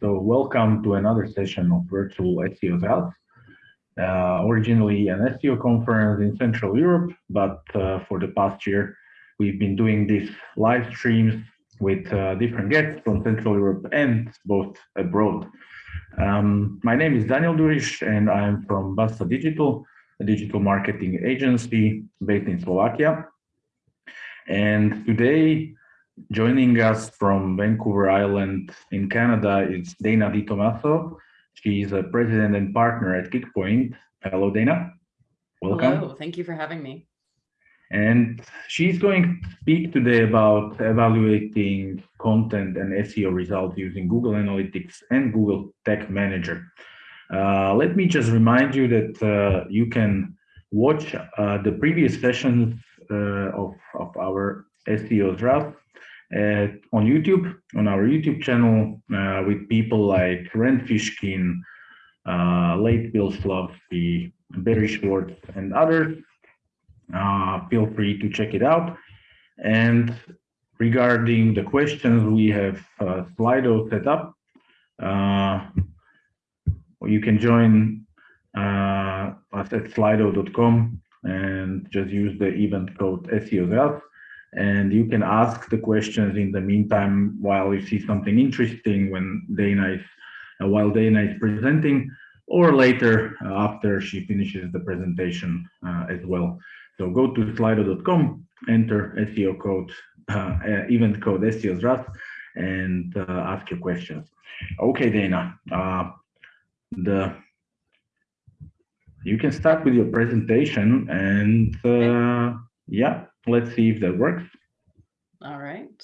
So welcome to another session of Virtual SEO Health. Uh, originally an SEO conference in Central Europe, but uh, for the past year, we've been doing these live streams with uh, different guests from Central Europe and both abroad. Um, my name is Daniel Durish and I'm from Basta Digital, a digital marketing agency based in Slovakia. And today Joining us from Vancouver Island in Canada is Dana Di Tomaso. She is a president and partner at Kickpoint. Hello, Dana. Welcome. Hello, thank you for having me. And she's going to speak today about evaluating content and SEO results using Google Analytics and Google Tag Manager. Uh, let me just remind you that uh, you can watch uh, the previous sessions uh, of, of our SEO draft on YouTube, on our YouTube channel, uh, with people like Rand Fishkin, uh, Late Bill Slawski, Barry Schwartz, and others. Uh, feel free to check it out. And regarding the questions, we have uh, Slido set up. Uh, you can join uh, us at slido.com and just use the event code SEOs and you can ask the questions in the meantime while you see something interesting when Dana is uh, while Dana is presenting or later uh, after she finishes the presentation uh, as well. So go to slido.com, enter SEO code, uh, uh, event code SEOs and uh, ask your questions. Okay, Dana, the you can start with your presentation and yeah, Let's see if that works. All right.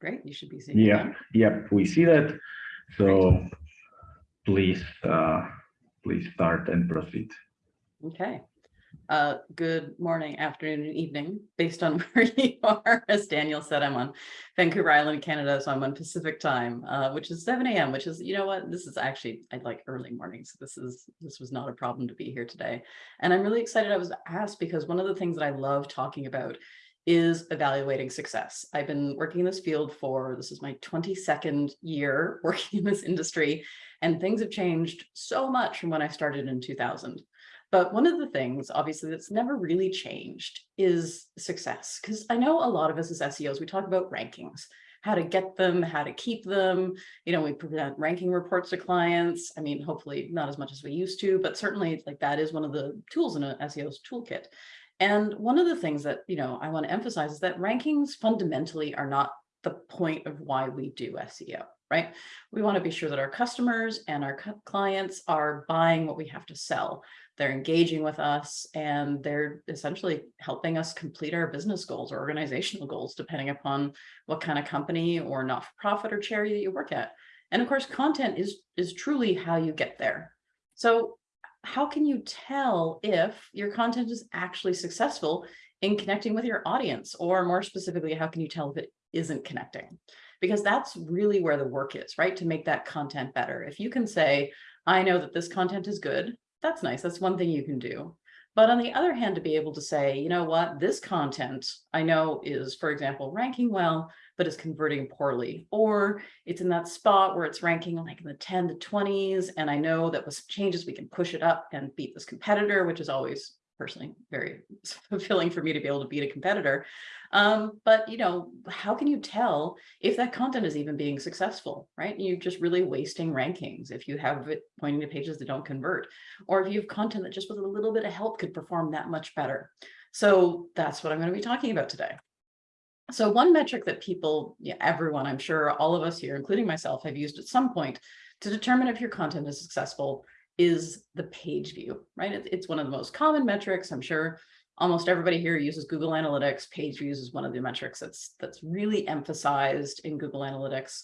Great, you should be seeing Yeah, yep, we see that. So Great. please, uh, please start and proceed. Okay. Uh, good morning, afternoon, and evening, based on where you are. As Daniel said, I'm on Vancouver Island, Canada, so I'm on Pacific time, uh, which is 7 a.m., which is, you know what, this is actually, I like early mornings. This is, this was not a problem to be here today. And I'm really excited I was asked because one of the things that I love talking about is evaluating success. I've been working in this field for, this is my 22nd year working in this industry, and things have changed so much from when I started in 2000. But one of the things, obviously, that's never really changed is success. Because I know a lot of us as SEOs, we talk about rankings, how to get them, how to keep them. You know, we present ranking reports to clients. I mean, hopefully not as much as we used to, but certainly like that is one of the tools in an SEO's toolkit. And one of the things that, you know, I want to emphasize is that rankings fundamentally are not the point of why we do SEO right? We want to be sure that our customers and our clients are buying what we have to sell. They're engaging with us and they're essentially helping us complete our business goals or organizational goals, depending upon what kind of company or not-for-profit or charity that you work at. And of course, content is, is truly how you get there. So how can you tell if your content is actually successful in connecting with your audience? Or more specifically, how can you tell if it isn't connecting? Because that's really where the work is, right? To make that content better. If you can say, I know that this content is good, that's nice. That's one thing you can do. But on the other hand, to be able to say, you know what, this content I know is, for example, ranking well, but is converting poorly, or it's in that spot where it's ranking like in the 10 to 20s. And I know that with some changes, we can push it up and beat this competitor, which is always personally very fulfilling for me to be able to beat a competitor. Um, but you know, how can you tell if that content is even being successful, right? You're just really wasting rankings if you have it pointing to pages that don't convert, or if you have content that just with a little bit of help could perform that much better. So that's what I'm going to be talking about today. So one metric that people, yeah, everyone, I'm sure all of us here, including myself, have used at some point to determine if your content is successful is the page view, right? It's one of the most common metrics. I'm sure almost everybody here uses Google Analytics. Page views is one of the metrics that's, that's really emphasized in Google Analytics.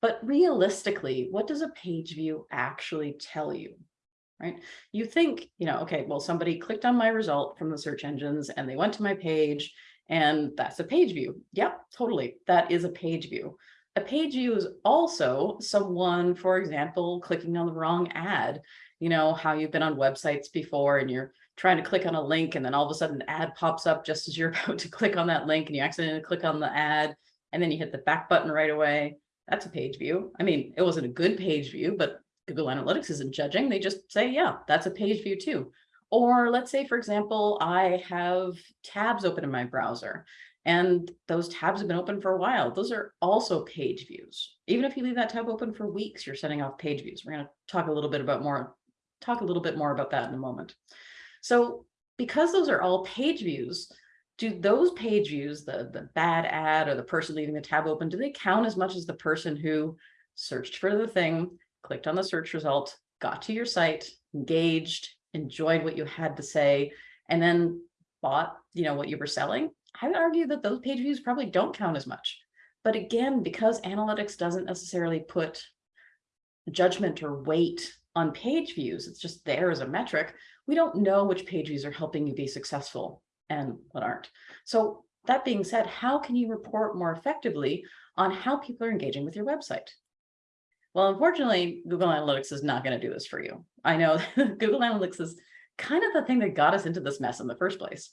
But realistically, what does a page view actually tell you? Right? You think, you know, okay, well, somebody clicked on my result from the search engines and they went to my page and that's a page view. Yep, totally. That is a page view. A page view is also someone, for example, clicking on the wrong ad you know, how you've been on websites before and you're trying to click on a link and then all of a sudden an ad pops up just as you're about to click on that link and you accidentally click on the ad and then you hit the back button right away. That's a page view. I mean, it wasn't a good page view, but Google Analytics isn't judging. They just say, yeah, that's a page view too. Or let's say, for example, I have tabs open in my browser and those tabs have been open for a while. Those are also page views. Even if you leave that tab open for weeks, you're setting off page views. We're going to talk a little bit about more, talk a little bit more about that in a moment. So because those are all page views, do those page views, the, the bad ad or the person leaving the tab open, do they count as much as the person who searched for the thing, clicked on the search result, got to your site, engaged, enjoyed what you had to say, and then bought, you know, what you were selling? I would argue that those page views probably don't count as much. But again, because analytics doesn't necessarily put judgment or weight on page views, it's just there as a metric, we don't know which page views are helping you be successful and what aren't. So that being said, how can you report more effectively on how people are engaging with your website? Well, unfortunately, Google Analytics is not going to do this for you. I know Google Analytics is kind of the thing that got us into this mess in the first place.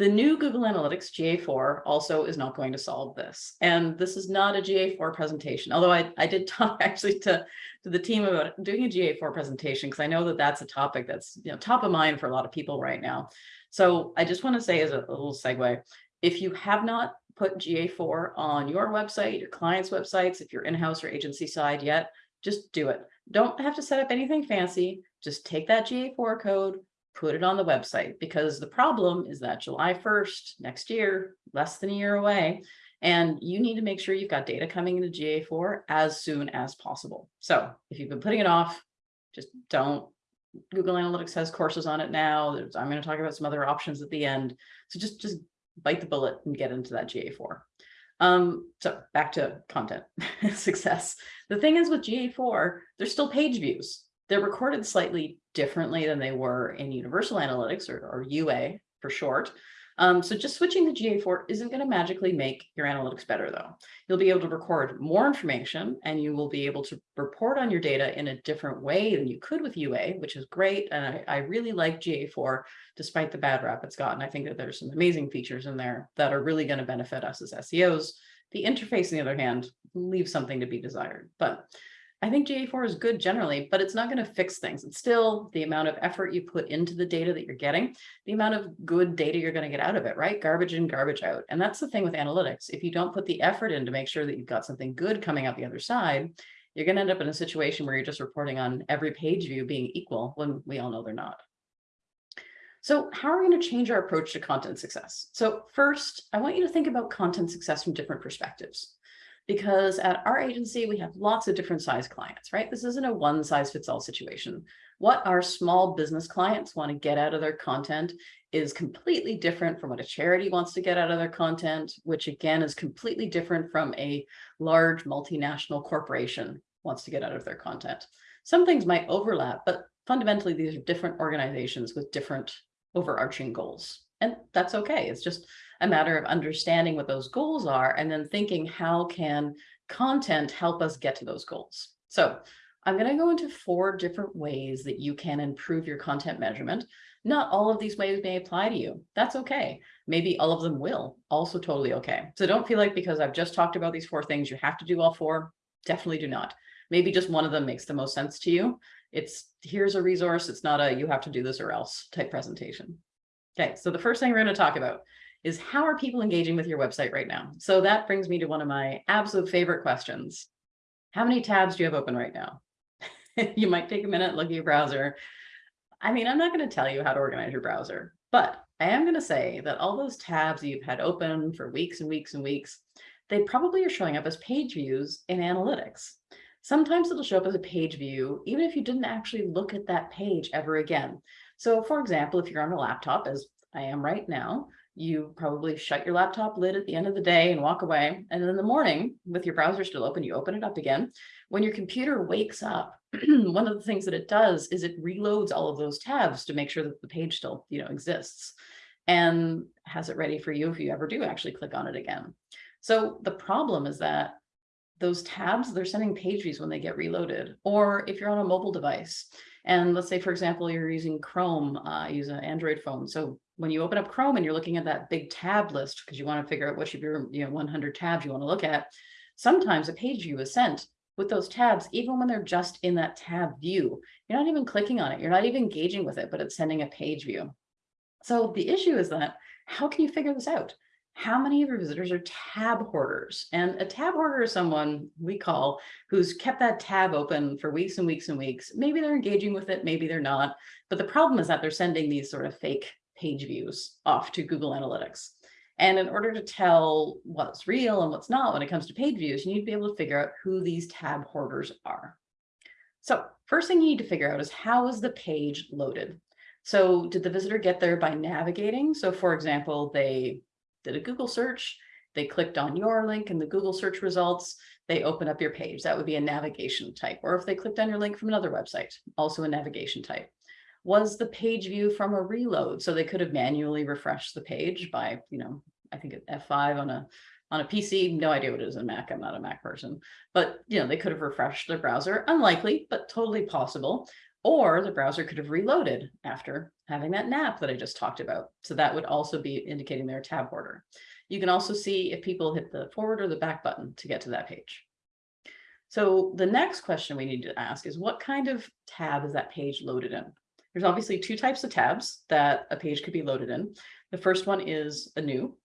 The new Google Analytics GA4 also is not going to solve this. And this is not a GA4 presentation, although I, I did talk actually to, to the team about doing a GA4 presentation because I know that that's a topic that's you know top of mind for a lot of people right now. So I just want to say as a, a little segue, if you have not put GA4 on your website, your client's websites, if you're in-house or agency side yet, just do it. Don't have to set up anything fancy. Just take that GA4 code, put it on the website because the problem is that July 1st next year, less than a year away, and you need to make sure you've got data coming into GA4 as soon as possible. So if you've been putting it off, just don't. Google Analytics has courses on it now. There's, I'm going to talk about some other options at the end. So just, just bite the bullet and get into that GA4. Um, so back to content success. The thing is with GA4, there's still page views. They're recorded slightly differently than they were in Universal Analytics or, or UA for short. Um, so just switching to GA4 isn't going to magically make your analytics better, though. You'll be able to record more information and you will be able to report on your data in a different way than you could with UA, which is great. And I, I really like GA4, despite the bad rap it's gotten. I think that there's some amazing features in there that are really going to benefit us as SEOs. The interface, on the other hand, leaves something to be desired. But I think GA4 is good generally, but it's not going to fix things. It's still the amount of effort you put into the data that you're getting, the amount of good data you're going to get out of it, right? Garbage in, garbage out. And that's the thing with analytics. If you don't put the effort in to make sure that you've got something good coming out the other side, you're going to end up in a situation where you're just reporting on every page view being equal when we all know they're not. So how are we going to change our approach to content success? So first, I want you to think about content success from different perspectives because at our agency, we have lots of different size clients, right? This isn't a one size fits all situation. What our small business clients want to get out of their content is completely different from what a charity wants to get out of their content, which again is completely different from a large multinational corporation wants to get out of their content. Some things might overlap, but fundamentally, these are different organizations with different overarching goals. And that's okay. It's just a matter of understanding what those goals are and then thinking how can content help us get to those goals. So I'm going to go into four different ways that you can improve your content measurement. Not all of these ways may apply to you. That's okay. Maybe all of them will. Also totally okay. So don't feel like because I've just talked about these four things, you have to do all four. Definitely do not. Maybe just one of them makes the most sense to you. It's here's a resource. It's not a you have to do this or else type presentation. Okay, so the first thing we're going to talk about is how are people engaging with your website right now? So that brings me to one of my absolute favorite questions. How many tabs do you have open right now? you might take a minute, look at your browser. I mean, I'm not going to tell you how to organize your browser, but I am going to say that all those tabs you've had open for weeks and weeks and weeks, they probably are showing up as page views in analytics. Sometimes it'll show up as a page view, even if you didn't actually look at that page ever again. So for example, if you're on a laptop, as I am right now, you probably shut your laptop lid at the end of the day and walk away. And in the morning, with your browser still open, you open it up again. When your computer wakes up, one of the things that it does is it reloads all of those tabs to make sure that the page still you know, exists and has it ready for you if you ever do actually click on it again. So the problem is that those tabs, they're sending page views when they get reloaded. Or if you're on a mobile device, And let's say, for example, you're using Chrome, uh, use an Android phone. So when you open up Chrome and you're looking at that big tab list, because you want to figure out what should be, you know, 100 tabs you want to look at, sometimes a page view is sent with those tabs, even when they're just in that tab view. You're not even clicking on it. You're not even engaging with it, but it's sending a page view. So the issue is that how can you figure this out? How many of your visitors are tab hoarders? And a tab hoarder is someone we call who's kept that tab open for weeks and weeks and weeks. Maybe they're engaging with it, maybe they're not. But the problem is that they're sending these sort of fake page views off to Google Analytics. And in order to tell what's real and what's not when it comes to page views, you need to be able to figure out who these tab hoarders are. So first thing you need to figure out is how is the page loaded? So did the visitor get there by navigating? So for example, they did a Google search, they clicked on your link in the Google search results, they open up your page. That would be a navigation type. Or if they clicked on your link from another website, also a navigation type. Was the page view from a reload? So they could have manually refreshed the page by, you know, I think F5 on a on a PC, no idea what it is in Mac. I'm not a Mac person, but you know, they could have refreshed their browser. Unlikely, but totally possible. Or the browser could have reloaded after having that nap that I just talked about. So that would also be indicating their tab hoarder. You can also see if people hit the forward or the back button to get to that page. So the next question we need to ask is what kind of tab is that page loaded in? There's obviously two types of tabs that a page could be loaded in. The first one is a new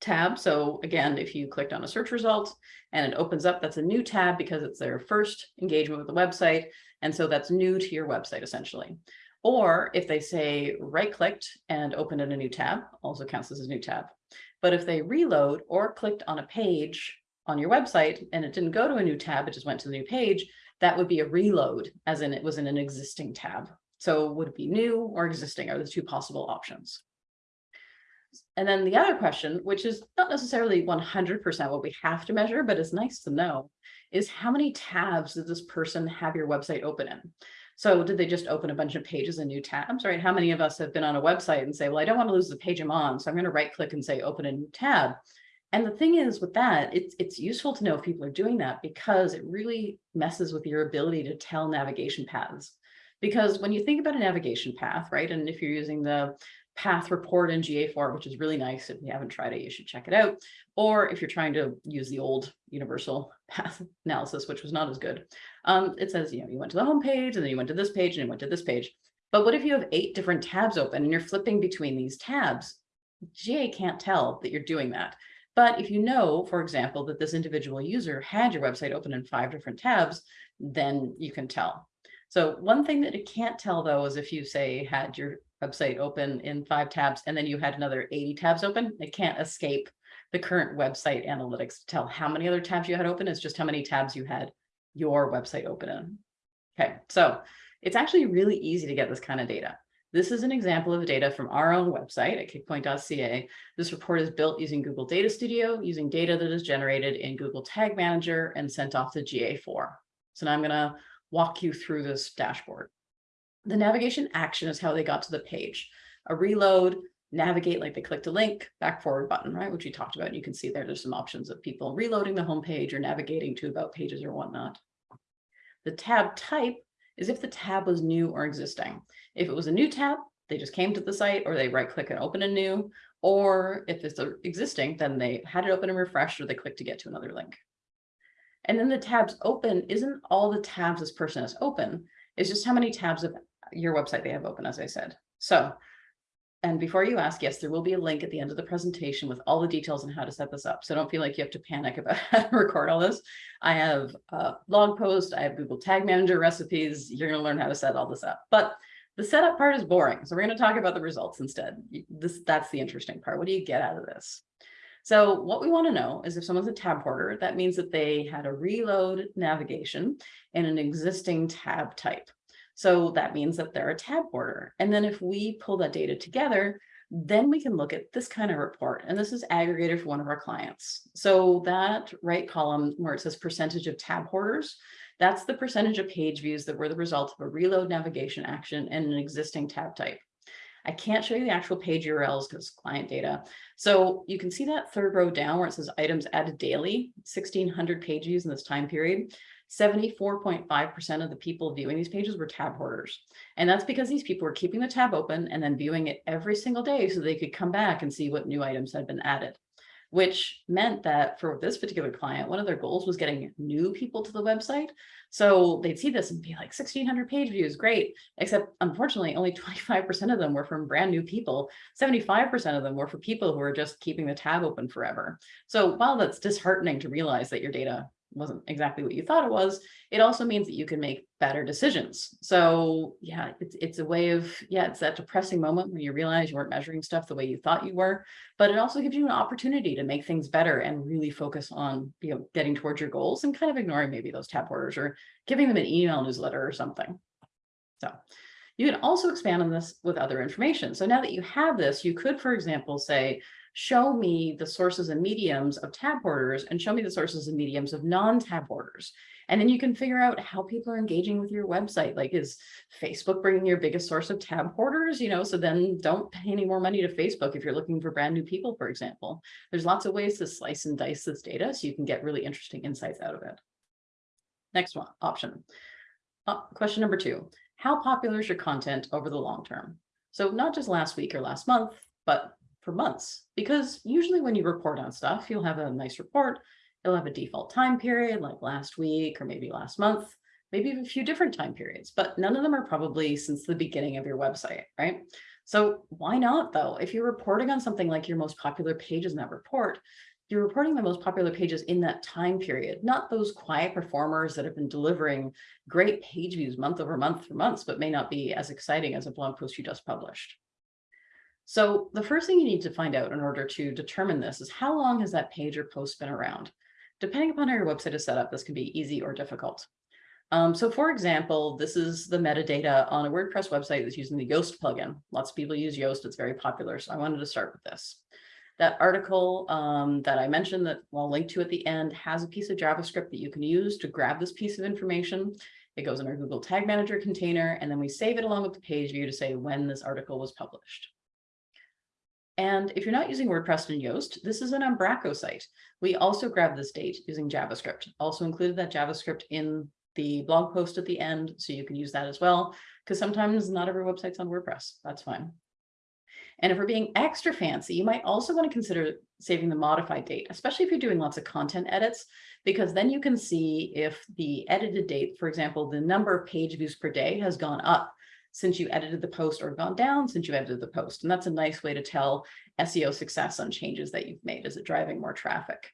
tab. So again, if you clicked on a search result and it opens up, that's a new tab because it's their first engagement with the website. And so that's new to your website essentially. Or if they say right clicked and opened in a new tab, also counts as a new tab. But if they reload or clicked on a page on your website and it didn't go to a new tab, it just went to the new page, that would be a reload, as in it was in an existing tab. So would it be new or existing are the two possible options. And then the other question, which is not necessarily 100% what we have to measure, but it's nice to know, is how many tabs did this person have your website open in? So did they just open a bunch of pages and new tabs, right? How many of us have been on a website and say, well, I don't want to lose the page I'm on, so I'm going to right click and say open a new tab. And the thing is with that, it's, it's useful to know if people are doing that because it really messes with your ability to tell navigation paths. Because when you think about a navigation path, right, and if you're using the path report in GA4, which is really nice. If you haven't tried it, you should check it out. Or if you're trying to use the old universal path analysis, which was not as good, um, it says, you know, you went to the home page and then you went to this page and you went to this page. But what if you have eight different tabs open and you're flipping between these tabs? GA can't tell that you're doing that. But if you know, for example, that this individual user had your website open in five different tabs, then you can tell. So one thing that it can't tell though is if you say had your website open in five tabs and then you had another 80 tabs open, it can't escape the current website analytics to tell how many other tabs you had open. It's just how many tabs you had your website open in. Okay, so it's actually really easy to get this kind of data. This is an example of data from our own website at kickpoint.ca. This report is built using Google Data Studio, using data that is generated in Google Tag Manager and sent off to GA4. So now I'm going to walk you through this dashboard. The navigation action is how they got to the page. A reload, navigate like they clicked a link, back forward button, right, which we talked about. And You can see there, there's some options of people reloading the homepage or navigating to about pages or whatnot. The tab type is if the tab was new or existing. If it was a new tab, they just came to the site or they right click and open a new, or if it's existing, then they had it open and refreshed or they clicked to get to another link. And then the tabs open isn't all the tabs this person has open, it's just how many tabs of your website they have open, as I said. So, and before you ask, yes, there will be a link at the end of the presentation with all the details on how to set this up. So don't feel like you have to panic about how to record all this. I have a blog post, I have Google Tag Manager recipes. You're going to learn how to set all this up. But the setup part is boring. So we're going to talk about the results instead. This, that's the interesting part. What do you get out of this? So what we want to know is if someone's a tab hoarder, that means that they had a reload navigation in an existing tab type. So that means that they're a tab hoarder. And then if we pull that data together, then we can look at this kind of report. And this is aggregated for one of our clients. So that right column where it says percentage of tab hoarders, that's the percentage of page views that were the result of a reload navigation action in an existing tab type. I can't show you the actual page URLs because client data. So you can see that third row down where it says items added daily, 1600 page views in this time period. 74.5% of the people viewing these pages were tab hoarders. And that's because these people were keeping the tab open and then viewing it every single day so they could come back and see what new items had been added which meant that for this particular client, one of their goals was getting new people to the website. So they'd see this and be like 1600 page views, great. Except unfortunately, only 25% of them were from brand new people. 75% of them were for people who are just keeping the tab open forever. So while that's disheartening to realize that your data wasn't exactly what you thought it was, it also means that you can make better decisions. So yeah, it's, it's a way of, yeah, it's that depressing moment when you realize you weren't measuring stuff the way you thought you were, but it also gives you an opportunity to make things better and really focus on, you know, getting towards your goals and kind of ignoring maybe those tab hoarders or giving them an email newsletter or something. So you can also expand on this with other information. So now that you have this, you could, for example, say, show me the sources and mediums of tab hoarders and show me the sources and mediums of non-tab hoarders. And then you can figure out how people are engaging with your website. Like is Facebook bringing your biggest source of tab hoarders? You know, so then don't pay any more money to Facebook if you're looking for brand new people, for example. There's lots of ways to slice and dice this data so you can get really interesting insights out of it. Next one, option. Uh, question number two, how popular is your content over the long term? So not just last week or last month, but for months, because usually when you report on stuff, you'll have a nice report. You'll have a default time period like last week or maybe last month, maybe a few different time periods, but none of them are probably since the beginning of your website, right? So why not though? If you're reporting on something like your most popular pages in that report, you're reporting the most popular pages in that time period, not those quiet performers that have been delivering great page views month over month for months, but may not be as exciting as a blog post you just published. So the first thing you need to find out in order to determine this is how long has that page or post been around? Depending upon how your website is set up, this can be easy or difficult. Um, so for example, this is the metadata on a WordPress website that's using the Yoast plugin. Lots of people use Yoast, it's very popular. So I wanted to start with this. That article um, that I mentioned that I'll link to at the end has a piece of JavaScript that you can use to grab this piece of information. It goes in our Google Tag Manager container, and then we save it along with the page view to say when this article was published. And if you're not using WordPress and Yoast, this is an Umbraco site. We also grab this date using JavaScript, also included that JavaScript in the blog post at the end, so you can use that as well, because sometimes not every website's on WordPress, that's fine. And if we're being extra fancy, you might also want to consider saving the modified date, especially if you're doing lots of content edits, because then you can see if the edited date, for example, the number of page views per day has gone up since you edited the post or gone down since you edited the post. And that's a nice way to tell SEO success on changes that you've made. Is it driving more traffic?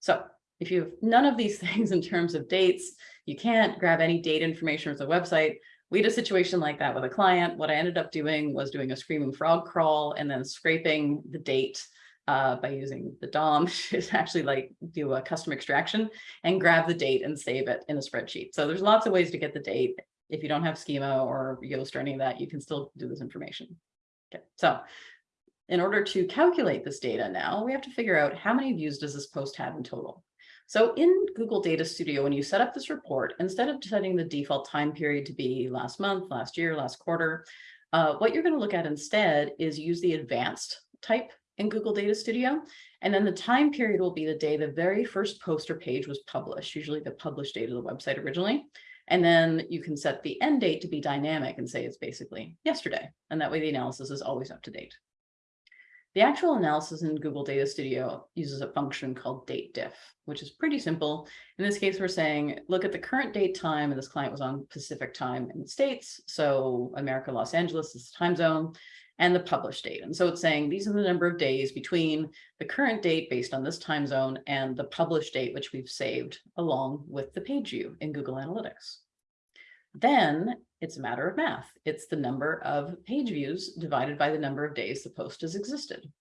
So if you have none of these things in terms of dates, you can't grab any date information from the website. We had a situation like that with a client. What I ended up doing was doing a screaming frog crawl and then scraping the date uh, by using the DOM is actually like do a custom extraction and grab the date and save it in a spreadsheet. So there's lots of ways to get the date if you don't have schema or Yoast or any of that, you can still do this information. Okay, so in order to calculate this data now, we have to figure out how many views does this post have in total. So in Google Data Studio, when you set up this report, instead of setting the default time period to be last month, last year, last quarter, uh, what you're going to look at instead is use the advanced type in Google Data Studio. And then the time period will be the day the very first post or page was published, usually the published date of the website originally. And then you can set the end date to be dynamic and say it's basically yesterday. And that way the analysis is always up to date. The actual analysis in Google Data Studio uses a function called date diff, which is pretty simple. In this case, we're saying, look at the current date time, and this client was on Pacific time in the States. So America, Los Angeles is the time zone and the published date. And so it's saying these are the number of days between the current date based on this time zone and the published date, which we've saved along with the page view in Google Analytics. Then it's a matter of math. It's the number of page views divided by the number of days the post has existed.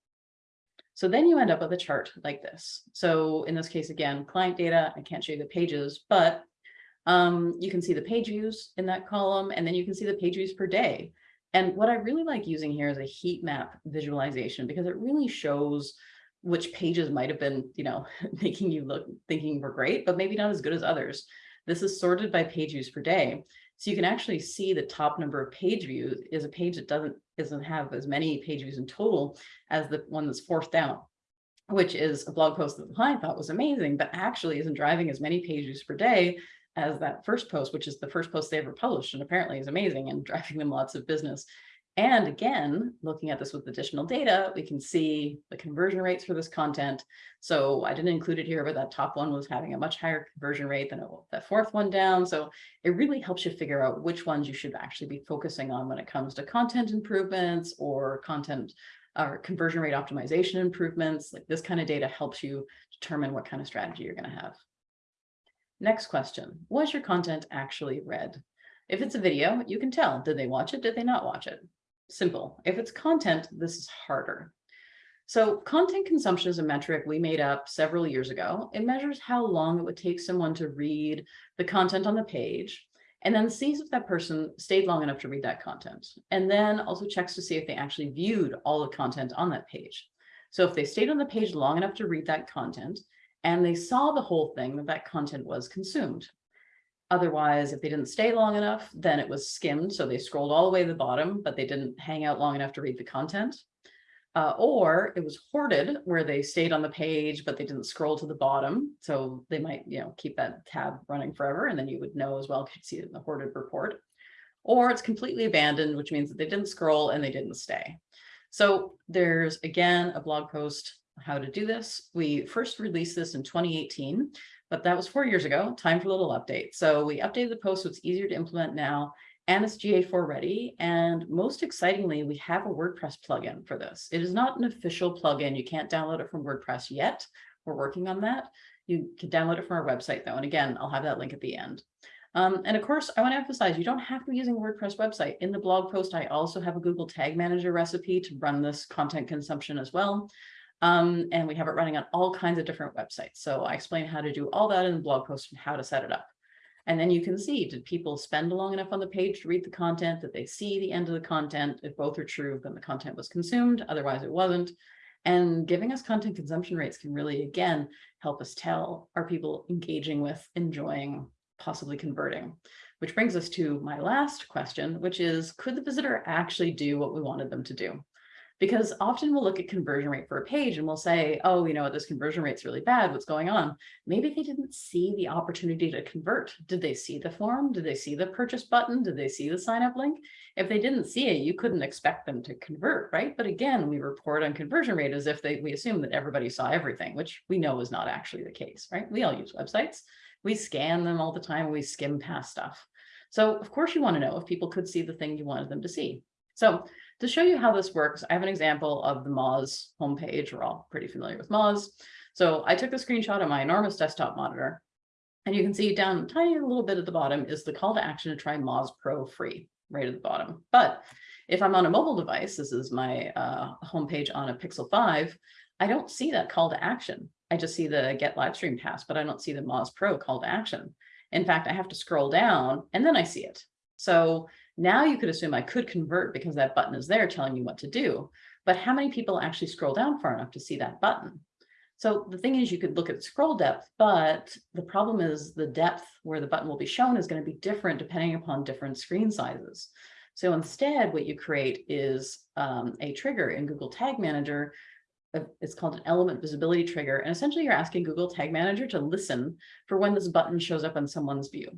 So then you end up with a chart like this. So in this case, again, client data, I can't show you the pages, but um, you can see the page views in that column, and then you can see the page views per day. And what I really like using here is a heat map visualization because it really shows which pages might have been, you know, making you look thinking were great, but maybe not as good as others. This is sorted by page views per day. So you can actually see the top number of page views is a page that doesn't doesn't have as many page views in total as the one that's fourth down. which is a blog post that the client thought was amazing, but actually isn't driving as many page views per day as that first post, which is the first post they ever published and apparently is amazing and driving them lots of business. And again, looking at this with additional data, we can see the conversion rates for this content. So I didn't include it here, but that top one was having a much higher conversion rate than that fourth one down. So it really helps you figure out which ones you should actually be focusing on when it comes to content improvements or content or conversion rate optimization improvements. Like this kind of data helps you determine what kind of strategy you're going to have. Next question, was your content actually read? If it's a video, you can tell, did they watch it? Did they not watch it? Simple. If it's content, this is harder. So content consumption is a metric we made up several years ago. It measures how long it would take someone to read the content on the page and then sees if that person stayed long enough to read that content. And then also checks to see if they actually viewed all the content on that page. So if they stayed on the page long enough to read that content and they saw the whole thing that that content was consumed. Otherwise, if they didn't stay long enough, then it was skimmed. So they scrolled all the way to the bottom, but they didn't hang out long enough to read the content. Uh, or it was hoarded where they stayed on the page, but they didn't scroll to the bottom. So they might, you know, keep that tab running forever. And then you would know as well, could see it in the hoarded report. Or it's completely abandoned, which means that they didn't scroll and they didn't stay. So there's again, a blog post how to do this. We first released this in 2018 but that was four years ago, time for a little update. So we updated the post so it's easier to implement now and it's GA4 ready. And most excitingly, we have a WordPress plugin for this. It is not an official plugin. You can't download it from WordPress yet. We're working on that. You can download it from our website though. And again, I'll have that link at the end. Um, and of course, I want to emphasize, you don't have to be using a WordPress website. In the blog post, I also have a Google Tag Manager recipe to run this content consumption as well. Um, and we have it running on all kinds of different websites. So I explain how to do all that in the blog post and how to set it up. And then you can see, did people spend long enough on the page to read the content? Did they see the end of the content? If both are true, then the content was consumed. Otherwise, it wasn't. And giving us content consumption rates can really, again, help us tell, are people engaging with, enjoying, possibly converting? Which brings us to my last question, which is, could the visitor actually do what we wanted them to do? Because often we'll look at conversion rate for a page and we'll say, oh, you know, this conversion rate's really bad. What's going on? Maybe they didn't see the opportunity to convert. Did they see the form? Did they see the purchase button? Did they see the sign up link? If they didn't see it, you couldn't expect them to convert, right? But again, we report on conversion rate as if they, we assume that everybody saw everything, which we know is not actually the case, right? We all use websites. We scan them all the time. We skim past stuff. So of course you want to know if people could see the thing you wanted them to see. So to show you how this works, I have an example of the Moz homepage. We're all pretty familiar with Moz. So I took a screenshot of my enormous desktop monitor, and you can see down tiny little bit at the bottom is the call to action to try Moz Pro free right at the bottom. But if I'm on a mobile device, this is my uh, homepage on a Pixel 5, I don't see that call to action. I just see the get live stream pass, but I don't see the Moz Pro call to action. In fact, I have to scroll down and then I see it. So now you could assume I could convert because that button is there telling you what to do. But how many people actually scroll down far enough to see that button? So the thing is you could look at scroll depth, but the problem is the depth where the button will be shown is going to be different depending upon different screen sizes. So instead, what you create is um, a trigger in Google Tag Manager. Uh, it's called an element visibility trigger. And essentially you're asking Google Tag Manager to listen for when this button shows up on someone's view.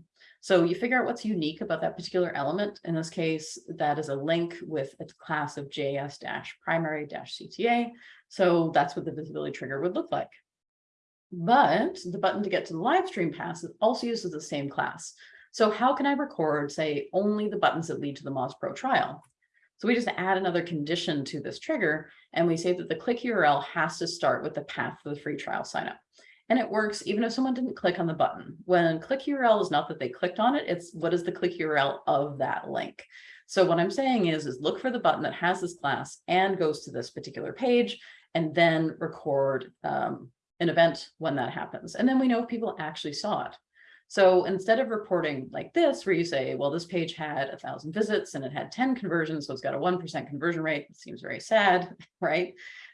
So you figure out what's unique about that particular element. In this case, that is a link with a class of JS-primary-CTA. So that's what the visibility trigger would look like. But the button to get to the live stream pass also uses the same class. So how can I record, say, only the buttons that lead to the Moz Pro trial? So we just add another condition to this trigger, and we say that the click URL has to start with the path for the free trial signup and it works even if someone didn't click on the button. When click URL is not that they clicked on it, it's what is the click URL of that link. So what I'm saying is, is look for the button that has this class and goes to this particular page and then record um, an event when that happens. And then we know if people actually saw it. So instead of reporting like this, where you say, well, this page had a thousand visits and it had 10 conversions, so it's got a 1% conversion rate, it seems very sad, right?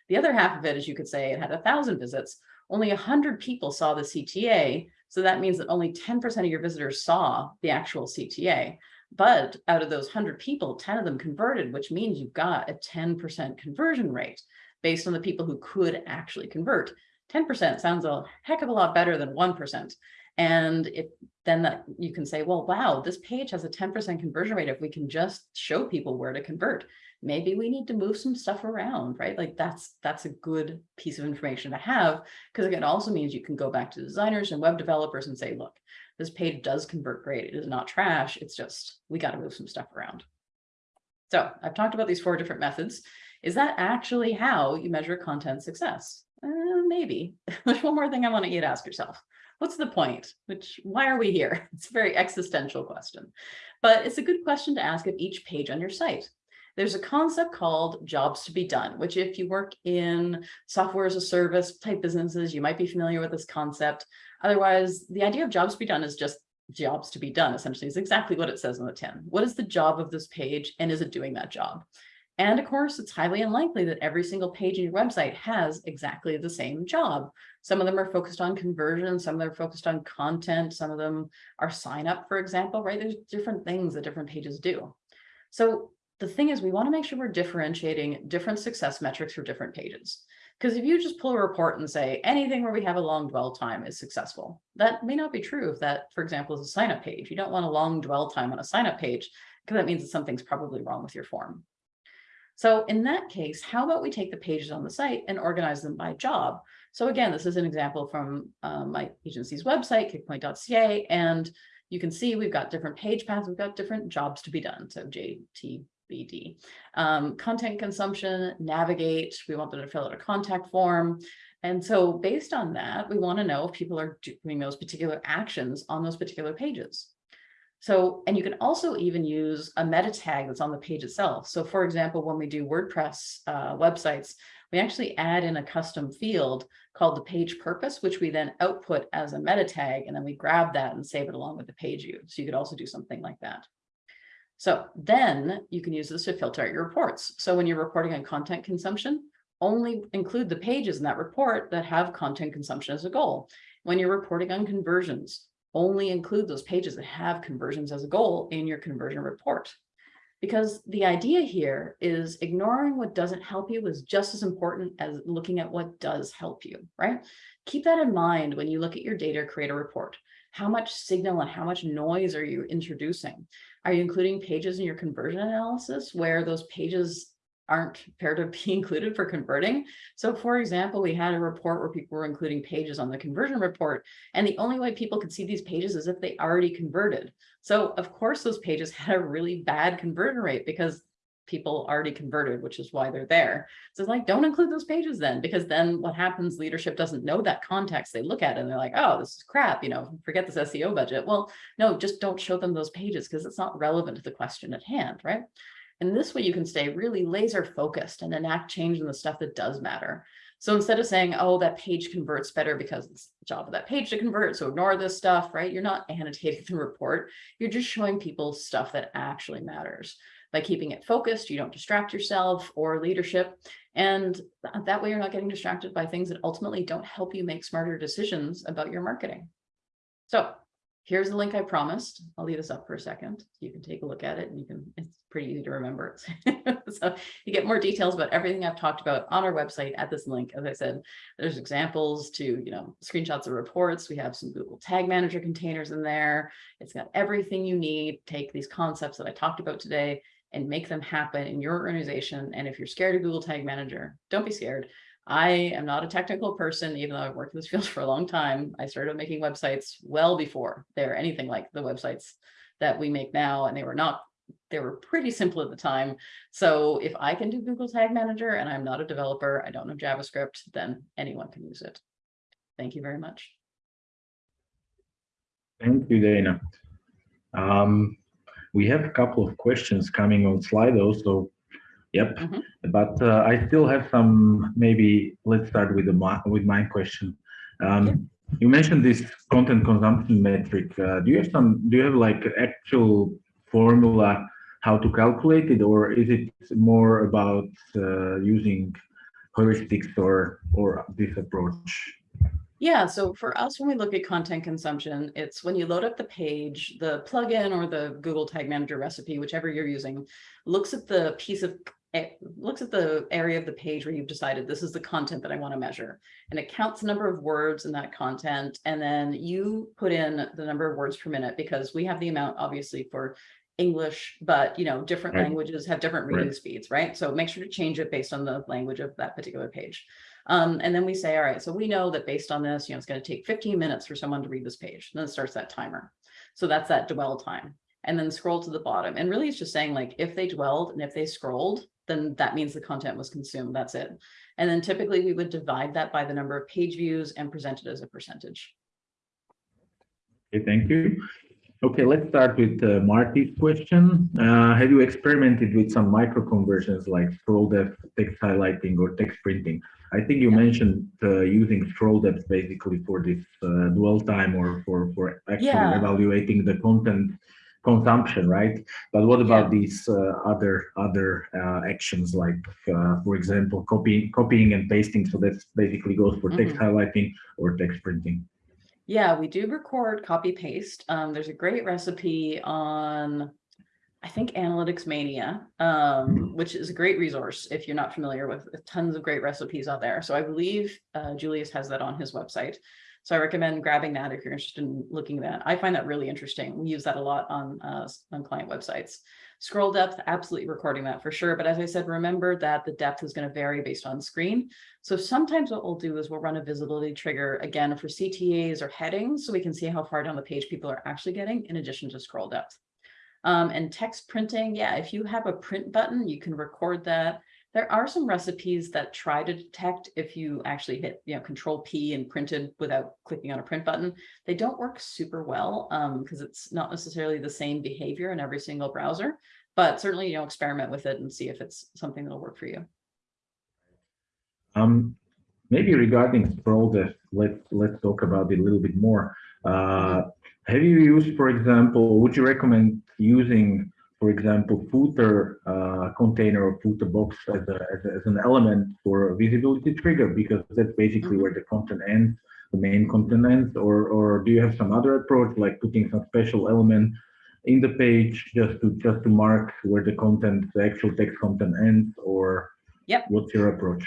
The other half of it is you could say it had a thousand visits, only 100 people saw the CTA. So that means that only 10% of your visitors saw the actual CTA. But out of those 100 people, 10 of them converted, which means you've got a 10% conversion rate. based on the people who could actually convert. 10% sounds a heck of a lot better than 1%. And if then that you can say, well, wow, this page has a 10% conversion rate. If we can just show people where to convert, maybe we need to move some stuff around, right? Like that's that's a good piece of information to have because it also means you can go back to designers and web developers and say, look, this page does convert great. It is not trash. It's just we got to move some stuff around. So I've talked about these four different methods. Is that actually how you measure content success? Uh, maybe. There's one more thing I want you to ask yourself what's the point? Which, why are we here? It's a very existential question, but it's a good question to ask of each page on your site. There's a concept called jobs to be done, which if you work in software as a service type businesses, you might be familiar with this concept. Otherwise, the idea of jobs to be done is just jobs to be done, essentially, is exactly what it says on the tin. What is the job of this page and is it doing that job? And of course, it's highly unlikely that every single page in your website has exactly the same job. Some of them are focused on conversion, some of them are focused on content, some of them are sign up, for example, right? There's different things that different pages do. So the thing is, we want to make sure we're differentiating different success metrics for different pages. Because if you just pull a report and say anything where we have a long dwell time is successful, that may not be true if that, for example, is a sign up page. You don't want a long dwell time on a sign up page because that means that something's probably wrong with your form. So in that case, how about we take the pages on the site and organize them by job? So again, this is an example from uh, my agency's website, kickpoint.ca, and you can see we've got different page paths, we've got different jobs to be done. So JTBD, um, content consumption, navigate, we want them to fill out a contact form. And so based on that, we want to know if people are doing those particular actions on those particular pages. So, and you can also even use a meta tag that's on the page itself. So for example, when we do WordPress uh, websites, we actually add in a custom field called the page purpose, which we then output as a meta tag, and then we grab that and save it along with the page view. So you could also do something like that. So then you can use this to filter out your reports. So when you're reporting on content consumption, only include the pages in that report that have content consumption as a goal. When you're reporting on conversions, only include those pages that have conversions as a goal in your conversion report. Because the idea here is ignoring what doesn't help you is just as important as looking at what does help you, right? Keep that in mind when you look at your data, create a report. How much signal and how much noise are you introducing? Are you including pages in your conversion analysis where those pages aren't fair to be included for converting. So for example, we had a report where people were including pages on the conversion report, and the only way people could see these pages is if they already converted. So of course, those pages had a really bad conversion rate because people already converted, which is why they're there. So it's like, don't include those pages then, because then what happens, leadership doesn't know that context. They look at it and they're like, oh, this is crap, you know, forget this SEO budget. Well, no, just don't show them those pages because it's not relevant to the question at hand, right? And this way you can stay really laser focused and enact change in the stuff that does matter. So instead of saying, oh, that page converts better because it's the job of that page to convert, so ignore this stuff, right? You're not annotating the report. You're just showing people stuff that actually matters. By keeping it focused, you don't distract yourself or leadership. And that way you're not getting distracted by things that ultimately don't help you make smarter decisions about your marketing. So Here's the link I promised. I'll leave this up for a second. You can take a look at it and you can, it's pretty easy to remember. so you get more details about everything I've talked about on our website at this link. As I said, there's examples to, you know, screenshots of reports. We have some Google Tag Manager containers in there. It's got everything you need. Take these concepts that I talked about today and make them happen in your organization. And if you're scared of Google Tag Manager, don't be scared. I am not a technical person, even though I've worked in this field for a long time. I started making websites well before they're anything like the websites that we make now, and they were not, they were pretty simple at the time. So if I can do Google Tag Manager and I'm not a developer, I don't know JavaScript, then anyone can use it. Thank you very much. Thank you, Dana. Um, we have a couple of questions coming on Slido, so Yep. Mm -hmm. But uh, I still have some, maybe let's start with the with my question. Um, yeah. You mentioned this content consumption metric. Uh, do you have some, do you have like actual formula how to calculate it, or is it more about uh, using heuristics or, or this approach? Yeah, so for us, when we look at content consumption, it's when you load up the page, the plugin or the Google Tag Manager recipe, whichever you're using, looks at the piece of it looks at the area of the page where you've decided this is the content that I want to measure. And it counts the number of words in that content. And then you put in the number of words per minute because we have the amount obviously for English, but you know, different Right. languages have different reading Right. speeds, right? So make sure to change it based on the language of that particular page. Um, and then we say, all right, so we know that based on this, you know, it's going to take 15 minutes for someone to read this page. And then it starts that timer. So that's that dwell time. And then scroll to the bottom. And really it's just saying like, if they dwelled and if they scrolled, then that means the content was consumed. That's it. And then typically we would divide that by the number of page views and present it as a percentage. Okay, thank you. Okay, let's start with uh, Marty's question. Uh, have you experimented with some micro conversions like scroll depth, text highlighting, or text printing? I think you Yeah. mentioned uh, using scroll depth basically for this uh, dwell time or for for actually Yeah. evaluating the content consumption, right? But what about these uh, other other uh, actions like, uh, for example, copying copying and pasting? So that basically goes for text Mm-hmm. highlighting or text printing. Yeah, we do record copy paste. Um, there's a great recipe on, I think Analytics Mania, um, which is a great resource if you're not familiar with tons of great recipes out there. So I believe uh, Julius has that on his website. So I recommend grabbing that if you're interested in looking at that. I find that really interesting. We use that a lot on uh, on client websites. Scroll depth, absolutely recording that for sure. But as I said, remember that the depth is going to vary based on screen. So sometimes what we'll do is we'll run a visibility trigger again for CTAs or headings so we can see how far down the page people are actually getting in addition to scroll depth. Um, and text printing, yeah, if you have a print button, you can record that. There are some recipes that try to detect if you actually hit, you know, control P and printed without clicking on a print button. They don't work super well because it's not necessarily the same behavior in every single browser, but certainly, you know, experiment with it and see if it's something that'll work for you. Um, maybe regarding scroll depth, let's let's talk about it a little bit more. Uh, have you used, for example, would you recommend using, for example, footer uh, container or footer box as, a, as, a, as an element for a visibility trigger? Because that's basically Mhm. where the content ends, the main content ends, or or do you have some other approach like putting some special element in the page just to just to mark where the content, the actual text content ends, or Yep. what's your approach?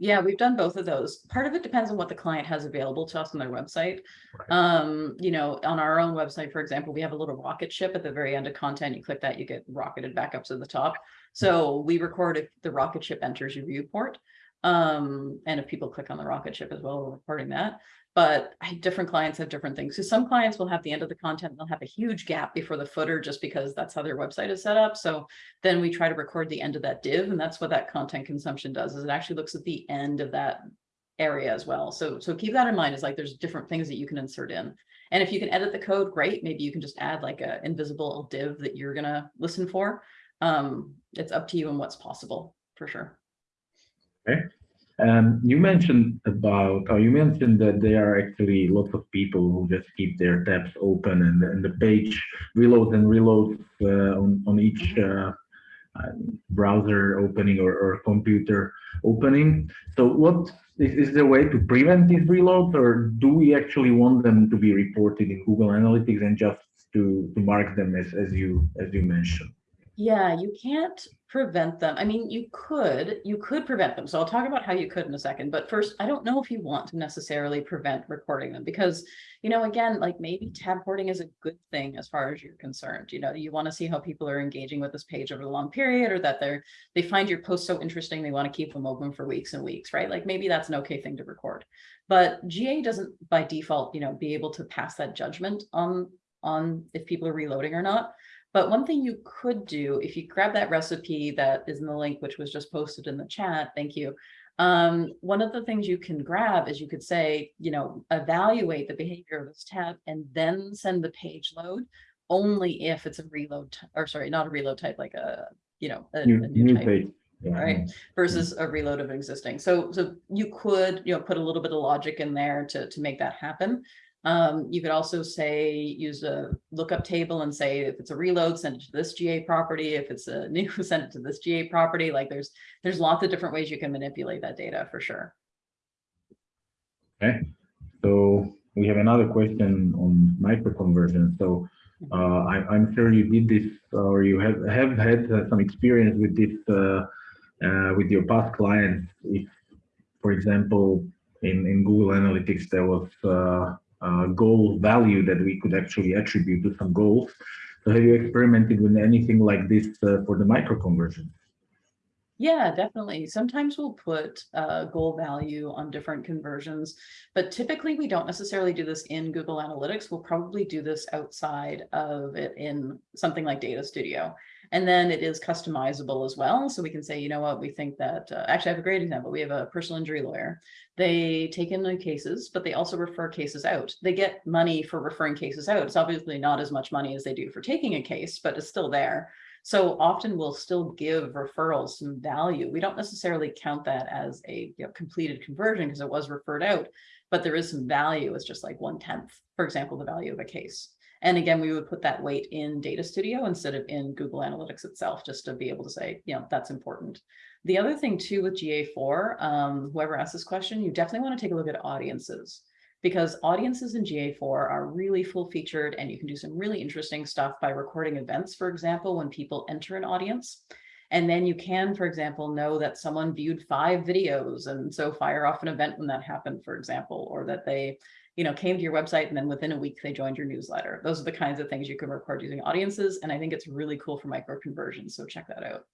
Yeah, we've done both of those. Part of it depends on what the client has available to us on their website. Right. Um, you know, on our own website, for example, we have a little rocket ship at the very end of content. You click that, you get rocketed back up to the top. So we record if the rocket ship enters your viewport. Um, and if people click on the rocket ship as well, we're recording that. But different clients have different things. So some clients will have the end of the content, they'll have a huge gap before the footer just because that's how their website is set up. So then we try to record the end of that div and that's what that content consumption does is it actually looks at the end of that area as well. So, so keep that in mind is like there's different things that you can insert in. And if you can edit the code, great. Maybe you can just add like a invisible div that you're gonna listen for. Um, it's up to you and what's possible for sure. Um, you mentioned about, oh, you mentioned that there are actually lots of people who just keep their tabs open and, and the page reloads and reloads uh, on, on each uh, uh, browser opening or, or computer opening. So what is, is way to prevent these reloads or do we actually want them to be reported in Google Analytics and just to, to mark them as, as you as you mentioned? Yeah, you can't prevent them. I mean, you could, you could prevent them. So I'll talk about how you could in a second. But first, I don't know if you want to necessarily prevent recording them because, you know, again, like maybe tab hoarding is a good thing as far as you're concerned. You know, you want to see how people are engaging with this page over a long period or that they're, they find your post so interesting, they want to keep them open for weeks and weeks, right? Like maybe that's an okay thing to record. But GA doesn't by default, you know, be able to pass that judgment on, on if people are reloading or not. But one thing you could do, if you grab that recipe that is in the link, which was just posted in the chat, thank you. Um, one of the things you can grab is you could say, you know, evaluate the behavior of this tab and then send the page load only if it's a reload, or sorry, not a reload type, like a, you know, a, New, a new new type page. Yeah. right? Versus a reload of existing. So, so you could, you know, put a little bit of logic in there to, to make that happen. Um, you could also say, use a lookup table and say, if it's a reload, send it to this GA property. If it's a new, send it to this GA property. Like there's, there's lots of different ways you can manipulate that data for sure. Okay, so we have another question on microconversion. So uh, I, I'm sure you did this or you have, have had uh, some experience with this uh, uh, with your past clients, if, for example, in, in Google Analytics, there was uh, goal value that we could actually attribute to some goals. So have you experimented with anything like this uh, for the micro conversion? Yeah, definitely. Sometimes we'll put a goal value on different conversions, but typically we don't necessarily do this in Google Analytics. We'll probably do this outside of it in something like Data Studio. And then it is customizable as well. So we can say, you know what, we think that, uh, actually I have a great example. We have a personal injury lawyer. They take in the cases, but they also refer cases out. They get money for referring cases out. It's obviously not as much money as they do for taking a case, but it's still there. So often we'll still give referrals some value. We don't necessarily count that as a you know, completed conversion because it was referred out, but there is some value. It's just like one tenth, for example, the value of a case. And again, we would put that weight in Data Studio instead of in Google Analytics itself, just to be able to say, you know, that's important. The other thing too with GA4, um, whoever asked this question, you definitely want to take a look at audiences because audiences in GA4 are really full featured and you can do some really interesting stuff by recording events, for example, when people enter an audience. And then you can, for example, know that someone viewed five videos and so fire off an event when that happened, for example, or that they you know, came to your website and then within a week they joined your newsletter. Those are the kinds of things you can record using audiences. And I think it's really cool for micro conversions. So check that out.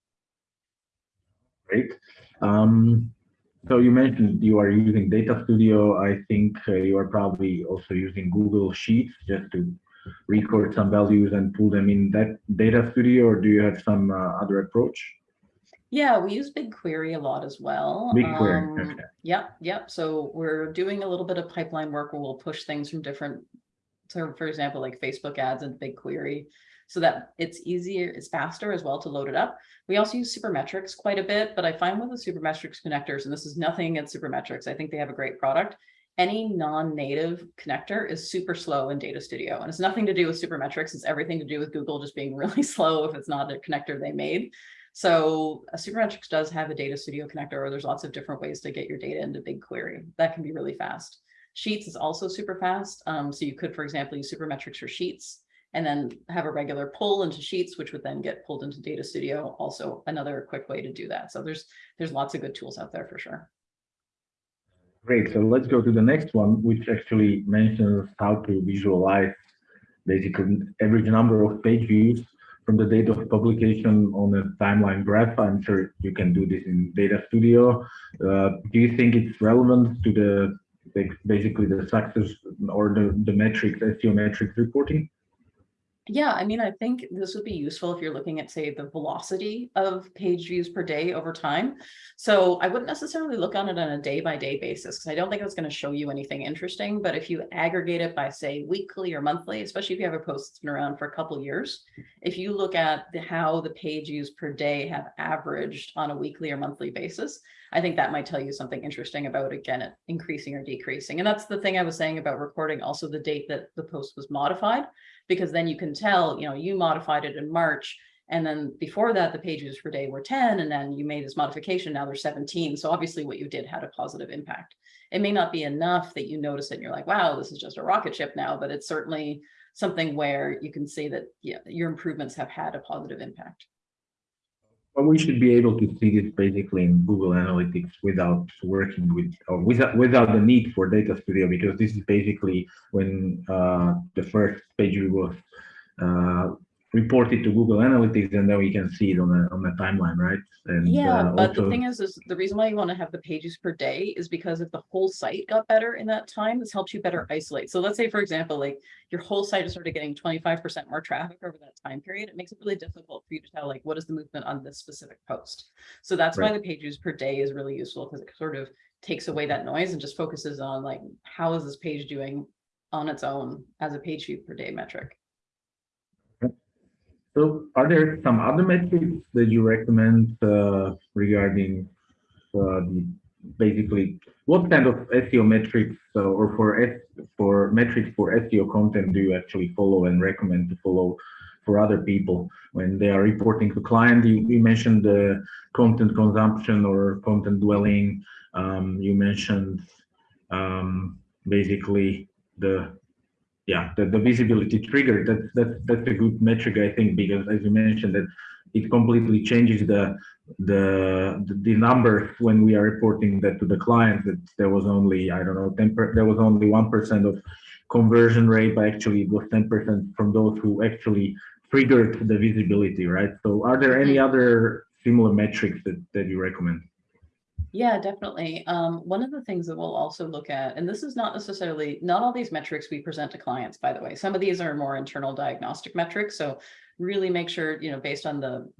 Great. Um, so you mentioned you are using Data Studio. I think uh, you are probably also using Google Sheets just to record some values and pull them in that Data Studio, or do you have some uh, other approach? Yeah, we use BigQuery a lot as well. BigQuery, um, okay. Yep, yep. So we're doing a little bit of pipeline work where we'll push things from different, so for example, like Facebook ads and BigQuery, so that it's easier, it's faster as well to load it up. We also use Supermetrics quite a bit, but I find with the Supermetrics connectors, and this is nothing against Supermetrics, I think they have a great product. Any non-native connector is super slow in Data Studio, and it's nothing to do with Supermetrics. It's everything to do with Google just being really slow if it's not a connector they made. So a Supermetrics does have a data studio connector, or there's lots of different ways to get your data into BigQuery. That can be really fast. Sheets is also super fast. Um, so you could, for example, use Supermetrics for Sheets and then have a regular pull into Sheets, which would then get pulled into Data Studio. Also another quick way to do that. So there's there's lots of good tools out there for sure. Great. So let's go to the next one, which actually mentions how to visualize basically average number of page views from the date of publication on a timeline graph. I'm sure you can do this in Data Studio. Uh, do you think it's relevant to the basically the success or the, the metrics, SEO metrics reporting? Yeah, I mean, I think this would be useful if you're looking at, say, the velocity of page views per day over time. So I wouldn't necessarily look on it on a day by day basis because I don't think it's going to show you anything interesting. But if you aggregate it by, say, weekly or monthly, especially if you have a post that's been around for a couple years, if you look at the, how the page views per day have averaged on a weekly or monthly basis, I think that might tell you something interesting about, again, it increasing or decreasing. And that's the thing I was saying about recording also the date that the post was modified because then you can tell, you know, you modified it in March and then before that, the pages per day were 10, and then you made this modification, now they're 17. So obviously what you did had a positive impact. It may not be enough that you notice it and you're like, wow, this is just a rocket ship now, but it's certainly something where you can see that yeah, your improvements have had a positive impact. Well, we should be able to see this basically in Google Analytics without working with or without without the need for Data Studio because this is basically when uh, the first page was uh, report it to Google Analytics and then we can see it on a, on a timeline, right? And, yeah, uh, but also... the thing is, is the reason why you want to have the pages per day is because if the whole site got better in that time, this helps you better isolate. So let's say, for example, like your whole site is sort of getting 25% more traffic over that time period. It makes it really difficult for you to tell like, what is the movement on this specific post? So that's right. why the pages per day is really useful because it sort of takes away that noise and just focuses on like, how is this page doing on its own as a page view per day metric. So are there some other metrics that you recommend uh, regarding uh, basically what kind of SEO metrics uh, or for S for metrics for SEO content do you actually follow and recommend to follow for other people when they are reporting to client? You, you mentioned the content consumption or content dwelling. Um, you mentioned um, basically the yeah, the, the visibility trigger, that's, that's, that's a good metric, I think, because as you mentioned that it completely changes the the the, the numbers when we are reporting that to the client that there was only I don't know 10 per, there was only one percent of conversion rate, but actually it was 10% from those who actually triggered the visibility, right? So are there any mm-hmm. other similar metrics that, that you recommend? Yeah, definitely. Um, one of the things that we'll also look at, and this is not necessarily, not all these metrics we present to clients, by the way. Some of these are more internal diagnostic metrics. So really make sure, you know, based on the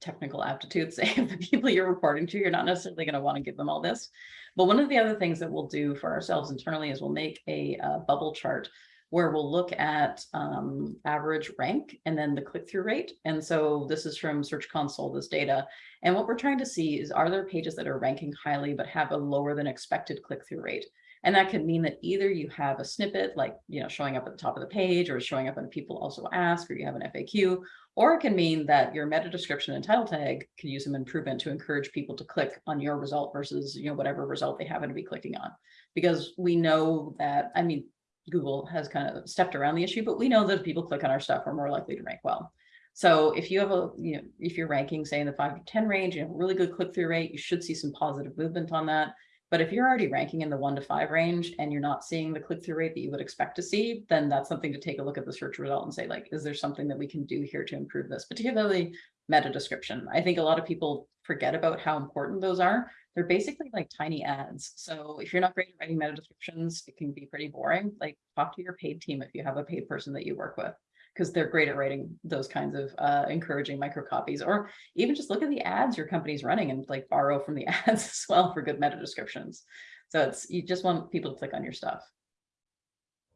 technical aptitudes of the people you're reporting to, you're not necessarily going to want to give them all this. But one of the other things that we'll do for ourselves internally is we'll make a, uh bubble chart where we'll look at um, average rank and then the click-through rate. And so this is from Search Console, this data. And what we're trying to see is, are there pages that are ranking highly but have a lower than expected click-through rate? And that could mean that either you have a snippet like, you know, showing up at the top of the page or showing up when people also ask, or you have an FAQ, or it can mean that your meta description and title tag could use some improvement to encourage people to click on your result versus, you know, whatever result they happen to be clicking on. Because we know that, I mean, Google has kind of stepped around the issue, but we know that if people click on our stuff, we're more likely to rank well. So if you have a, you know, if you're ranking, say in the five to 10 range, you have a really good click-through rate, you should see some positive movement on that. But if you're already ranking in the one to five range and you're not seeing the click-through rate that you would expect to see, then that's something to take a look at the search result and say, like, is there something that we can do here to improve this, particularly meta description. I think a lot of people forget about how important those are. They're basically like tiny ads. So if you're not great at writing meta descriptions, it can be pretty boring. Like talk to your paid team if you have a paid person that you work with because they're great at writing those kinds of uh, encouraging micro copies, or even just look at the ads your company's running and like borrow from the ads as well for good meta descriptions. So it's you just want people to click on your stuff.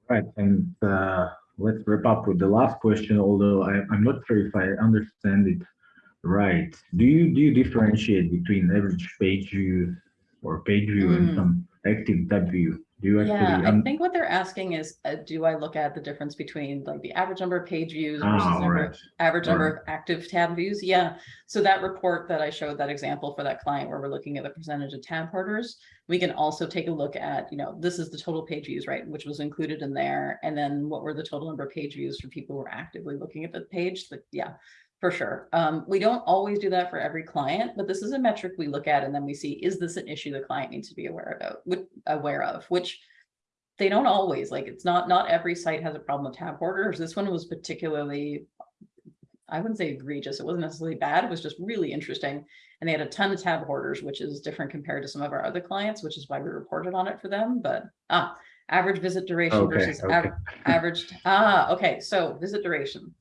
Right, and uh, let's wrap up with the last question. Although I, I'm not sure if I understand it right. Do you do you differentiate between average page views or page view mm. and some active tab view? Do you actually? Yeah, I think what they're asking is, uh, do I look at the difference between like the average number of page views versus oh, number, right. average All number right. of active tab views? Yeah. So that report that I showed that example for that client where we're looking at the percentage of tab hoarders, we can also take a look at, you know, this is the total page views, right, which was included in there. And then what were the total number of page views for people who were actively looking at the page? Like, yeah, for sure. Um, we don't always do that for every client, but this is a metric we look at and then we see, is this an issue the client needs to be aware about, aware of, which they don't always, like it's not, not every site has a problem with tab hoarders. This one was particularly, I wouldn't say egregious. It wasn't necessarily bad. It was just really interesting. And they had a ton of tab hoarders, which is different compared to some of our other clients, which is why we reported on it for them. But ah, average visit duration Okay, versus okay. average, average, ah, okay. So visit duration.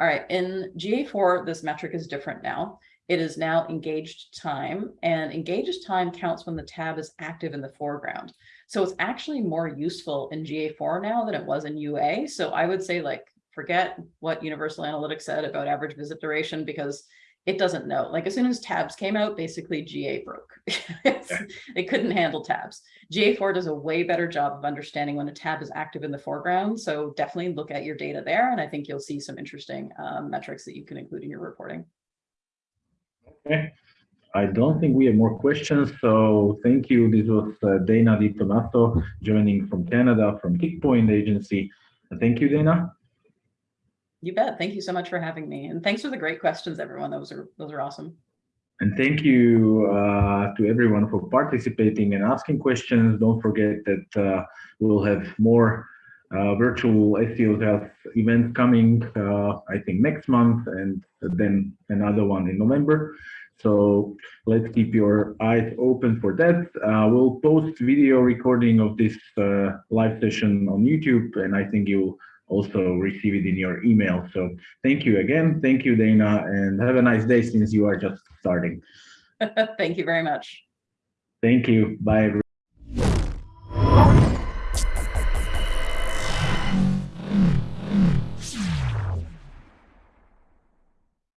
All right, in GA4, this metric is different now. It is now engaged time and engaged time counts when the tab is active in the foreground. So it's actually more useful in GA4 now than it was in UA. So I would say like, forget what Universal Analytics said about average visit duration because it doesn't know. Like as soon as tabs came out, basically GA broke. it couldn't handle tabs. GA4 does a way better job of understanding when a tab is active in the foreground. So definitely look at your data there. And I think you'll see some interesting um, metrics that you can include in your reporting. Okay. I don't think we have more questions, so thank you. This was uh, Dana Di joining from Canada from Kickpoint Agency. Thank you, Dana. You bet. Thank you so much for having me. And thanks for the great questions, everyone. Those are those are awesome. And thank you uh, to everyone for participating and asking questions. Don't forget that uh, we'll have more uh, virtual SEO Health events coming, uh, I think next month, and then another one in November. So let's keep your eyes open for that. Uh, we'll post video recording of this uh, live session on YouTube, and I think you'll also receive it in your email. So thank you again. Thank you, Dana, and have a nice day since you are just starting. Thank you very much. Thank you. Bye. everyone.